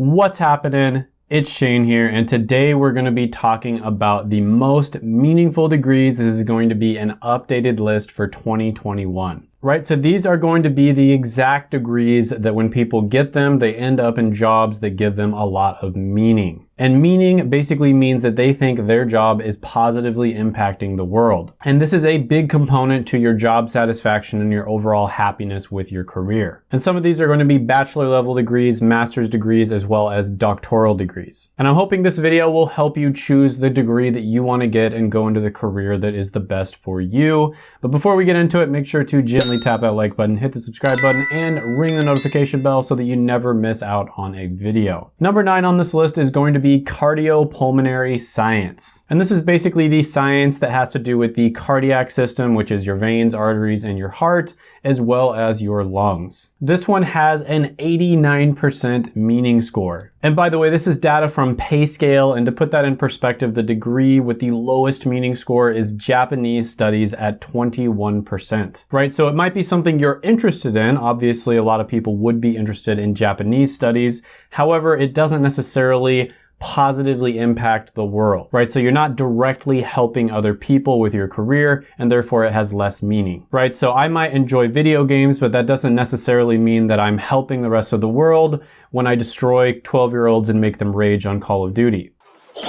What's happening? It's Shane here, and today we're going to be talking about the most meaningful degrees. This is going to be an updated list for 2021 right? So these are going to be the exact degrees that when people get them, they end up in jobs that give them a lot of meaning. And meaning basically means that they think their job is positively impacting the world. And this is a big component to your job satisfaction and your overall happiness with your career. And some of these are going to be bachelor level degrees, master's degrees, as well as doctoral degrees. And I'm hoping this video will help you choose the degree that you want to get and go into the career that is the best for you. But before we get into it, make sure to gently tap that like button, hit the subscribe button, and ring the notification bell so that you never miss out on a video. Number nine on this list is going to be cardiopulmonary science. And this is basically the science that has to do with the cardiac system, which is your veins, arteries, and your heart, as well as your lungs. This one has an 89% meaning score. And by the way, this is data from PayScale, and to put that in perspective, the degree with the lowest meaning score is Japanese studies at 21%, right? So it might be something you're interested in. Obviously, a lot of people would be interested in Japanese studies. However, it doesn't necessarily positively impact the world, right? So you're not directly helping other people with your career and therefore it has less meaning, right? So I might enjoy video games, but that doesn't necessarily mean that I'm helping the rest of the world when I destroy 12 year olds and make them rage on Call of Duty. What?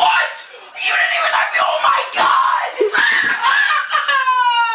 You didn't even oh my God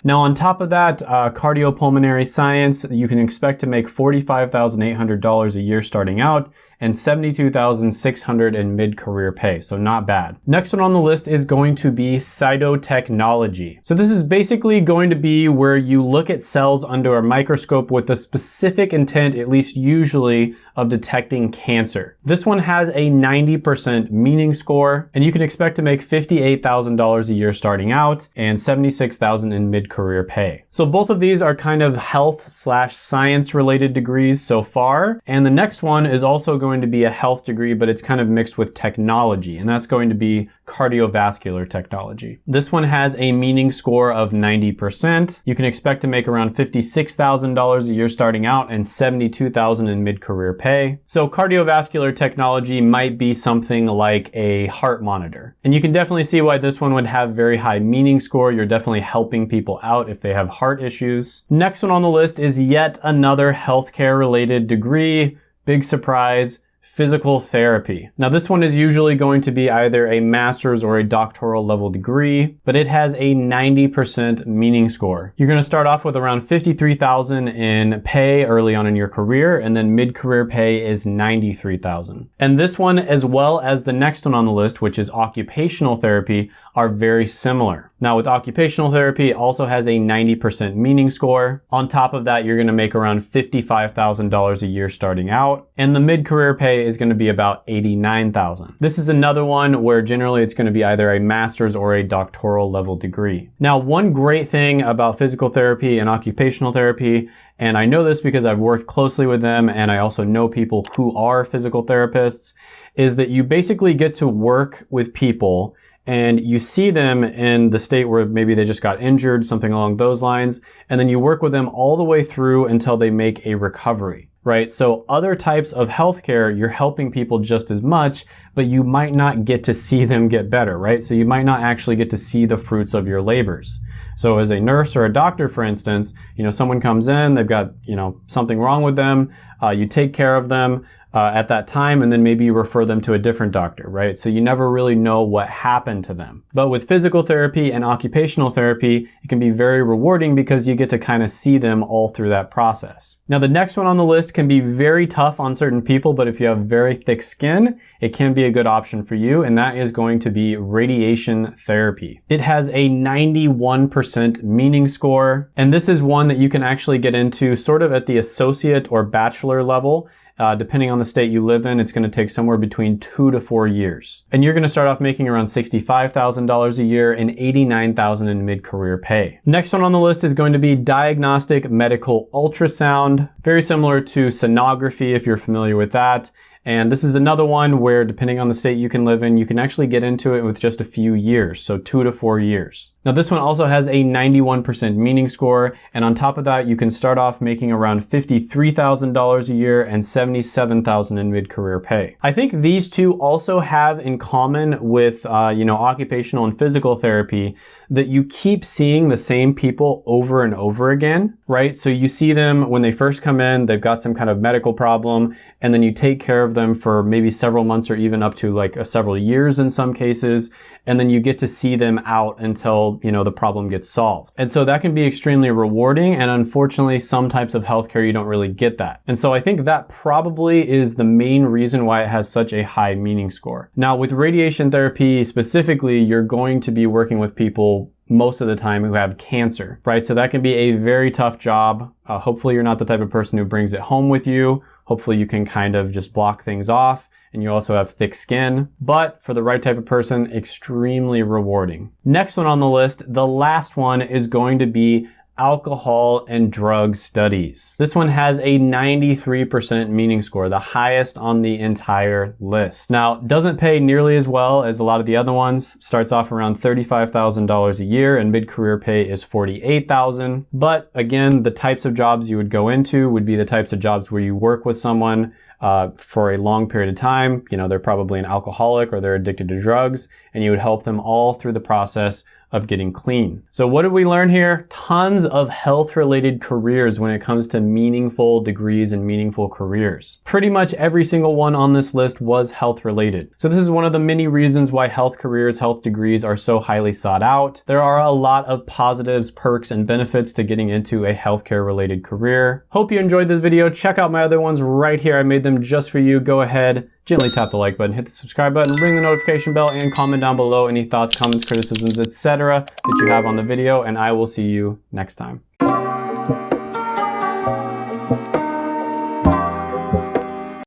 Now on top of that, uh, cardiopulmonary science, you can expect to make $45,800 a year starting out and 72,600 in mid-career pay, so not bad. Next one on the list is going to be cytotechnology. So this is basically going to be where you look at cells under a microscope with the specific intent, at least usually, of detecting cancer. This one has a 90% meaning score, and you can expect to make $58,000 a year starting out and 76,000 in mid-career pay. So both of these are kind of health slash science related degrees so far, and the next one is also going to be a health degree, but it's kind of mixed with technology, and that's going to be cardiovascular technology. This one has a meaning score of 90%. You can expect to make around $56,000 a year starting out and $72,000 in mid-career pay. So cardiovascular technology might be something like a heart monitor. And you can definitely see why this one would have very high meaning score. You're definitely helping people out if they have heart issues. Next one on the list is yet another healthcare related degree. Big surprise physical therapy. Now this one is usually going to be either a master's or a doctoral level degree, but it has a 90% meaning score. You're gonna start off with around 53,000 in pay early on in your career, and then mid-career pay is 93,000. And this one, as well as the next one on the list, which is occupational therapy, are very similar. Now with occupational therapy, it also has a 90% meaning score. On top of that, you're gonna make around $55,000 a year starting out, and the mid-career pay is gonna be about 89,000. This is another one where generally it's gonna be either a master's or a doctoral level degree. Now, one great thing about physical therapy and occupational therapy, and I know this because I've worked closely with them and I also know people who are physical therapists, is that you basically get to work with people and you see them in the state where maybe they just got injured, something along those lines, and then you work with them all the way through until they make a recovery right? So other types of healthcare, you're helping people just as much, but you might not get to see them get better, right? So you might not actually get to see the fruits of your labors. So as a nurse or a doctor, for instance, you know, someone comes in, they've got, you know, something wrong with them, uh, you take care of them, uh, at that time and then maybe you refer them to a different doctor, right? So you never really know what happened to them. But with physical therapy and occupational therapy, it can be very rewarding because you get to kind of see them all through that process. Now the next one on the list can be very tough on certain people, but if you have very thick skin, it can be a good option for you and that is going to be radiation therapy. It has a 91% meaning score and this is one that you can actually get into sort of at the associate or bachelor level uh, depending on the state you live in, it's going to take somewhere between two to four years. And you're going to start off making around $65,000 a year and $89,000 in mid-career pay. Next one on the list is going to be diagnostic medical ultrasound. Very similar to sonography if you're familiar with that. And this is another one where depending on the state you can live in, you can actually get into it with just a few years, so two to four years. Now this one also has a 91% meaning score, and on top of that, you can start off making around $53,000 a year and $77,000 in mid-career pay. I think these two also have in common with, uh, you know, occupational and physical therapy that you keep seeing the same people over and over again, right? So you see them when they first come in, they've got some kind of medical problem, and then you take care of them for maybe several months or even up to like several years in some cases. And then you get to see them out until, you know, the problem gets solved. And so that can be extremely rewarding. And unfortunately, some types of healthcare, you don't really get that. And so I think that probably is the main reason why it has such a high meaning score. Now with radiation therapy specifically, you're going to be working with people most of the time who have cancer, right? So that can be a very tough job. Uh, hopefully you're not the type of person who brings it home with you Hopefully you can kind of just block things off and you also have thick skin, but for the right type of person, extremely rewarding. Next one on the list, the last one is going to be alcohol and drug studies. This one has a 93% meaning score, the highest on the entire list. Now, doesn't pay nearly as well as a lot of the other ones. Starts off around $35,000 a year and mid-career pay is 48,000. But again, the types of jobs you would go into would be the types of jobs where you work with someone uh, for a long period of time. You know, they're probably an alcoholic or they're addicted to drugs and you would help them all through the process of getting clean. So what did we learn here? Tons of health related careers when it comes to meaningful degrees and meaningful careers. Pretty much every single one on this list was health related. So this is one of the many reasons why health careers, health degrees are so highly sought out. There are a lot of positives, perks, and benefits to getting into a healthcare related career. Hope you enjoyed this video. Check out my other ones right here. I made them just for you. Go ahead, gently tap the like button, hit the subscribe button, ring the notification bell, and comment down below any thoughts, comments, criticisms, etc. that you have on the video, and I will see you next time.